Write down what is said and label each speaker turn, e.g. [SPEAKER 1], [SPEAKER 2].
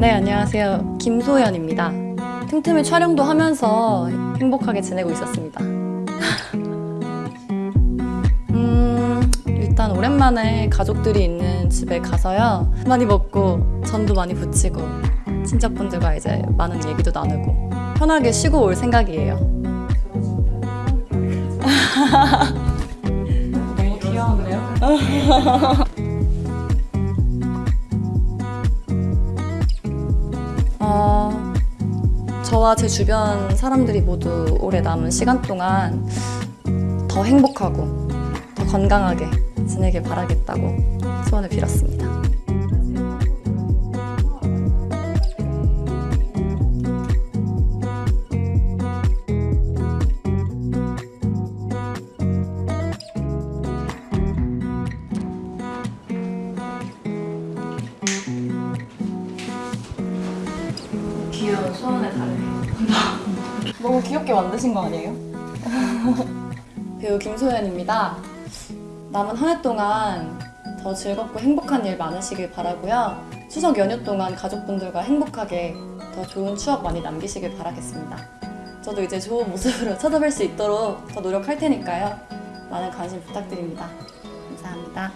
[SPEAKER 1] 네, 안녕하세요. 김소연입니다. 틈틈이 촬영도 하면서 행복하게 지내고 있었습니다. 음, 일단 오랜만에 가족들이 있는 집에 가서요. 많이 먹고 전도 많이 부치고 친척분들과 이제 많은 얘기도 나누고 편하게 쉬고 올 생각이에요. 너무 귀여운데요? 저와 제 주변 사람들이 모두 올해 남은 시간 동안 더 행복하고 더 건강하게 지내길 바라겠다고 소원을 빌었습니다. 귀여운 소원을 다루네. 너무 귀엽게 만드신 거 아니에요? 배우 김소연입니다. 남은 한 해 동안 더 즐겁고 행복한 일 많으시길 바라고요. 추석 연휴 동안 가족분들과 행복하게 더 좋은 추억 많이 남기시길 바라겠습니다. 저도 이제 좋은 모습으로 찾아뵐 수 있도록 더 노력할 테니까요. 많은 관심 부탁드립니다. 감사합니다.